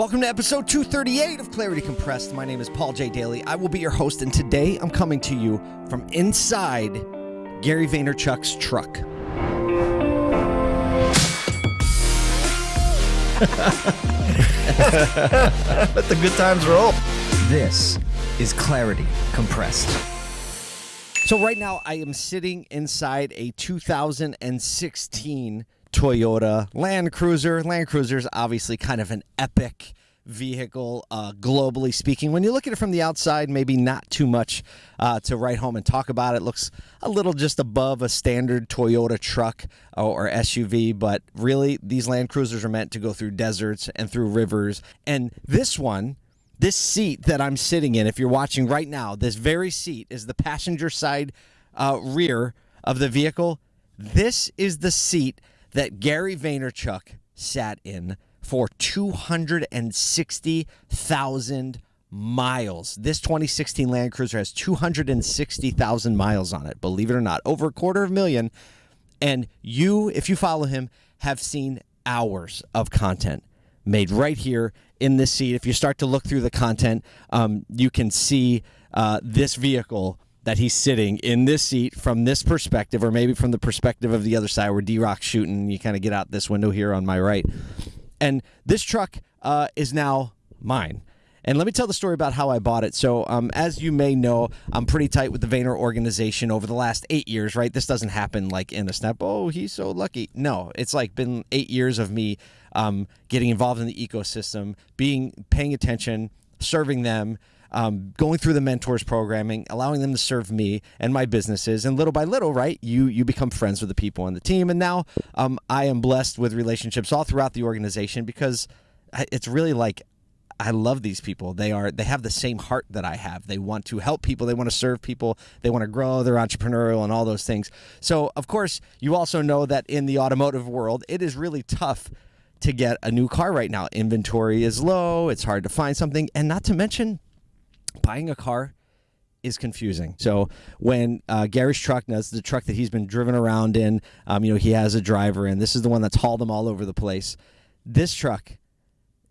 Welcome to episode 238 of Clarity Compressed. My name is Paul J. Daly. I will be your host, and today I'm coming to you from inside Gary Vaynerchuk's truck. Let the good times roll. This is Clarity Compressed. So, right now, I am sitting inside a 2016 Toyota Land Cruiser. Land Cruiser is obviously kind of an epic vehicle, uh, globally speaking. When you look at it from the outside, maybe not too much uh, to write home and talk about. It looks a little just above a standard Toyota truck or, or SUV, but really, these Land Cruisers are meant to go through deserts and through rivers. And this one, this seat that I'm sitting in, if you're watching right now, this very seat is the passenger side uh, rear of the vehicle. This is the seat that Gary Vaynerchuk sat in for 260,000 miles. This 2016 Land Cruiser has 260,000 miles on it, believe it or not, over a quarter of a million. And you, if you follow him, have seen hours of content made right here in this seat. If you start to look through the content, um, you can see uh, this vehicle that he's sitting in this seat from this perspective, or maybe from the perspective of the other side where D Rock's shooting. You kind of get out this window here on my right. And this truck uh, is now mine. And let me tell the story about how I bought it. So, um, as you may know, I'm pretty tight with the Vayner organization over the last eight years, right? This doesn't happen like in a snap. Oh, he's so lucky. No, it's like been eight years of me um, getting involved in the ecosystem, being paying attention, serving them, um, going through the mentors programming, allowing them to serve me and my businesses, and little by little, right, you you become friends with the people on the team, and now um, I am blessed with relationships all throughout the organization because it's really like I love these people. They are they have the same heart that I have. They want to help people, they want to serve people, they want to grow, they're entrepreneurial and all those things. So, of course, you also know that in the automotive world, it is really tough to get a new car right now. Inventory is low, it's hard to find something, and not to mention buying a car is confusing. So when uh, Gary's truck, that's the truck that he's been driven around in, um, you know, he has a driver in. This is the one that's hauled him all over the place. This truck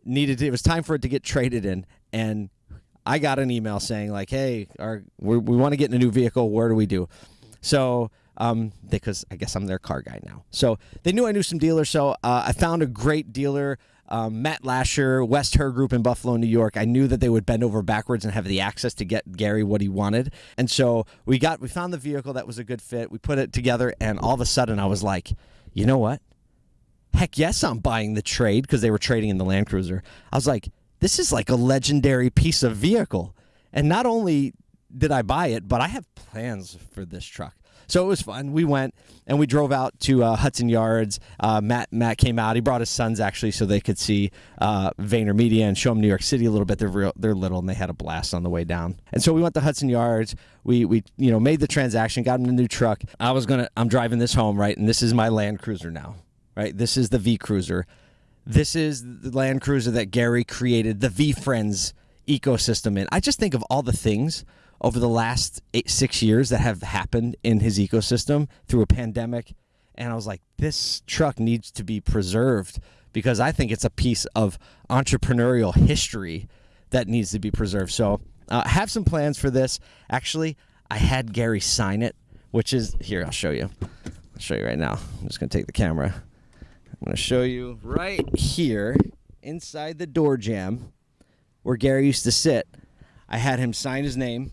needed to, it was time for it to get traded in, and I got an email saying like, "Hey, our, we we want to get in a new vehicle. Where do we do?" So um, because I guess I'm their car guy now. So they knew I knew some dealers. So uh, I found a great dealer um, Matt Lasher, West Herr Group in Buffalo, New York. I knew that they would bend over backwards and have the access to get Gary what he wanted, and so we got we found the vehicle that was a good fit. We put it together, and all of a sudden, I was like, you know what? Heck yes, I'm buying the trade because they were trading in the Land Cruiser. I was like, this is like a legendary piece of vehicle, and not only did I buy it, but I have plans for this truck. So it was fun. We went and we drove out to uh, Hudson Yards. Uh, Matt Matt came out. He brought his sons actually, so they could see uh, VaynerMedia and show them New York City a little bit. They're real, they're little, and they had a blast on the way down. And so we went to Hudson Yards. We we you know made the transaction, got him a new truck. I was gonna. I'm driving this home right, and this is my Land Cruiser now. Right, this is the V Cruiser. This is the Land Cruiser that Gary created the VeeFriends ecosystem in. I just think of all the things over the last eight, six years that have happened in his ecosystem through a pandemic. And I was like, this truck needs to be preserved because I think it's a piece of entrepreneurial history that needs to be preserved. So uh, I have some plans for this. Actually, I had Gary sign it, which is here, I'll show you. I'll show you right now. I'm just going to take the camera. I'm to show you right here inside the door jamb where Gary used to sit. I had him sign his name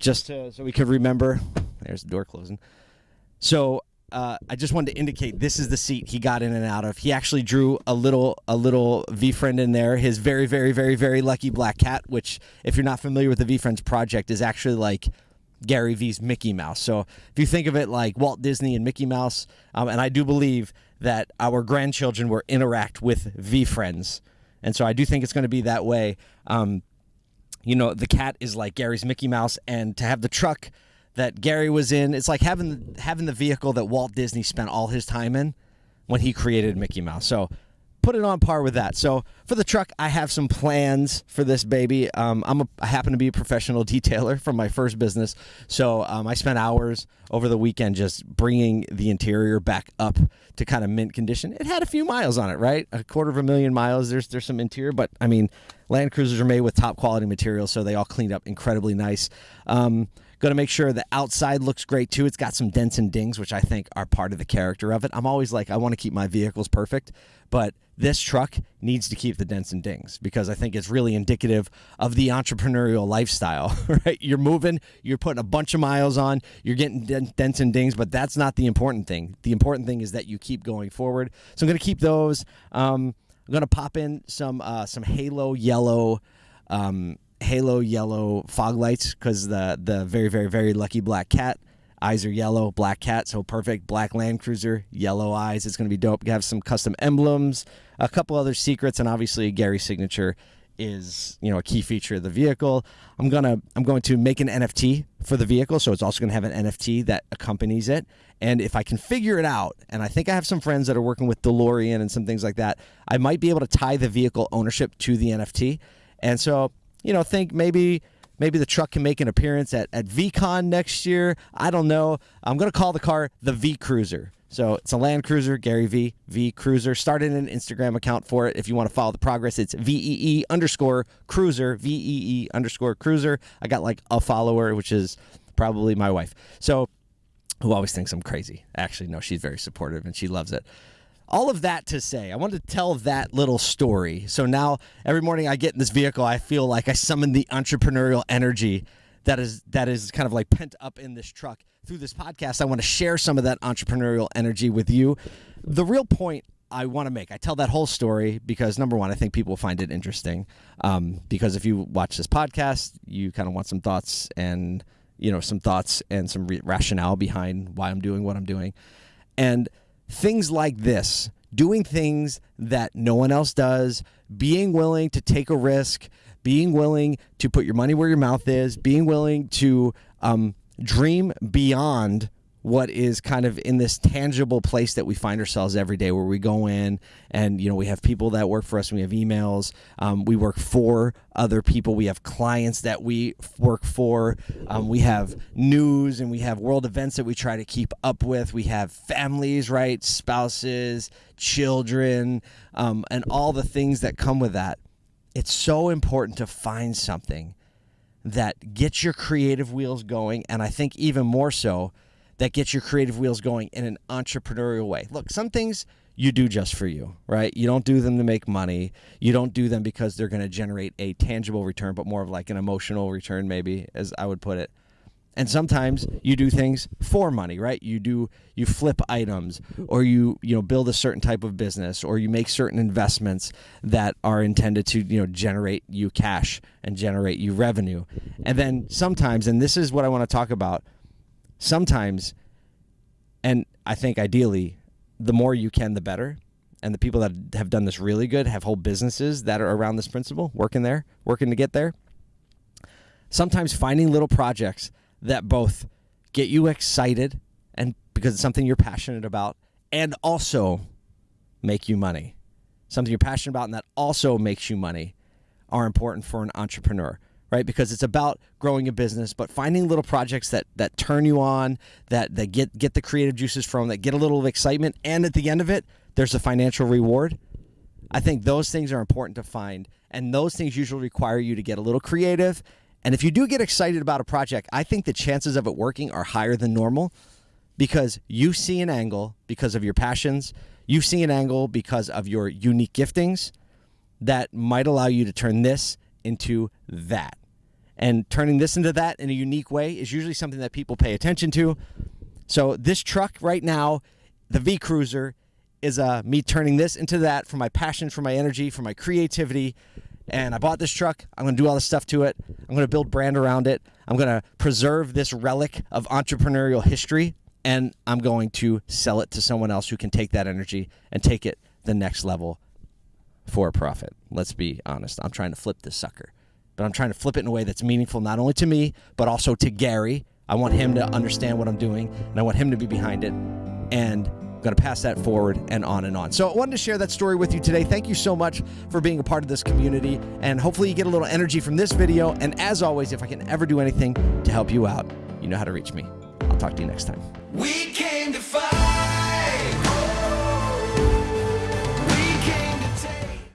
just to, so we could remember. There's the door closing. So uh, I just wanted to indicate this is the seat he got in and out of. He actually drew a little a little VeeFriend in there. His very very very very lucky black cat, which if you're not familiar with the VeeFriends project, is actually like Gary V's Mickey Mouse. So if you think of it like Walt Disney and Mickey Mouse, um, and I do believe that our grandchildren will interact with VeeFriends, and so I do think it's going to be that way. Um, you know, the cat is like Gary's Mickey Mouse, and to have the truck that Gary was in, it's like having having the vehicle that Walt Disney spent all his time in when he created Mickey Mouse. So put it on par with that. So for the truck, I have some plans for this baby. Um, I'm a, I happen to be a professional detailer from my first business, so um, I spent hours over the weekend just bringing the interior back up to kind of mint condition. It had a few miles on it, right? A quarter of a million miles. There's there's some interior, but I mean, Land Cruisers are made with top quality materials, so they all cleaned up incredibly nice. Um, Going to make sure the outside looks great too. It's got some dents and dings, which I think are part of the character of it. I'm always like, I want to keep my vehicles perfect, but this truck needs to keep the dents and dings because I think it's really indicative of the entrepreneurial lifestyle, right? You're moving, you're putting a bunch of miles on, you're getting dents and dings, but that's not the important thing. The important thing is that you keep going forward. So I'm going to keep those. Um, I'm going to pop in some uh, some halo yellow. Um, halo yellow fog lights because the the very very very lucky black cat. Eyes are yellow black cat so perfect. Black land cruiser yellow eyes. It's going to be dope. You have some custom emblems a couple other secrets and obviously gary's signature is you know a key feature of the vehicle. I'm gonna i'm going to make an nft for the vehicle so it's also going to have an nft that accompanies it. And if i can figure it out and i think i have some friends that are working with delorean and some things like that i might be able to tie the vehicle ownership to the nft and so you know, think maybe maybe the truck can make an appearance at, at VeeCon next year. I don't know. I'm going to call the car the V Cruiser. So it's a Land Cruiser, Gary V, V Cruiser. Started an Instagram account for it. If you want to follow the progress, it's VEE underscore cruiser, VEE underscore cruiser. I got like a follower, which is probably my wife. So who always thinks I'm crazy. Actually, no, she's very supportive and she loves it all of that to say, I wanted to tell that little story. So now every morning I get in this vehicle, I feel like I summon the entrepreneurial energy that is that is kind of like pent up in this truck. Through this podcast, I want to share some of that entrepreneurial energy with you. The real point I want to make, I tell that whole story because number one, I think people find it interesting. Um, because if you watch this podcast, you kind of want some thoughts and you know some thoughts and some rationale behind why I'm doing what I'm doing, and things like this, doing things that no one else does, being willing to take a risk, being willing to put your money where your mouth is, being willing to um, dream beyond what is kind of in this tangible place that we find ourselves every day where we go in and you know we have people that work for us and we have emails um, we work for other people we have clients that we work for um, we have news and we have world events that we try to keep up with we have families right spouses children um, and all the things that come with that. It's so important to find something that gets your creative wheels going and i think even more so that gets your creative wheels going in an entrepreneurial way. Look, some things you do just for you, right? You don't do them to make money. You don't do them because they're going to generate a tangible return, but more of like an emotional return, maybe, as I would put it. And sometimes you do things for money, right? You do you flip items or you you know build a certain type of business or you make certain investments that are intended to, you know, generate you cash and generate you revenue. And then sometimes and this is what I want to talk about, sometimes, and I think ideally, the more you can, the better. And the people that have done this really good have whole businesses that are around this principle, working there, working to get there. Sometimes finding little projects that both get you excited and because it's something you're passionate about and also make you money. Something you're passionate about and that also makes you money are important for an entrepreneur right? Because it's about growing a business, but finding little projects that that turn you on, that that get get the creative juices from, that get a little of excitement, and at the end of it, there's a financial reward. I think those things are important to find, and those things usually require you to get a little creative. And if you do get excited about a project, I think the chances of it working are higher than normal because you see an angle because of your passions, you see an angle because of your unique giftings that might allow you to turn this into that. And turning this into that in a unique way is usually something that people pay attention to. So this truck right now, the V Cruiser, is uh, me turning this into that for my passion, for my energy, for my creativity. And I bought this truck. I'm going to do all this stuff to it. I'm going to build brand around it. I'm going to preserve this relic of entrepreneurial history. And I'm going to sell it to someone else who can take that energy and take it the next level for a profit. Let's be honest. I'm trying to flip this sucker, but I'm trying to flip it in a way that's meaningful not only to me, but also to Gary. I want him to understand what I'm doing, and I want him to be behind it. And I'm going to pass that forward and on and on. So I wanted to share that story with you today. Thank you so much for being a part of this community. And hopefully you get a little energy from this video. And as always, if I can ever do anything to help you out, you know how to reach me. I'll talk to you next time.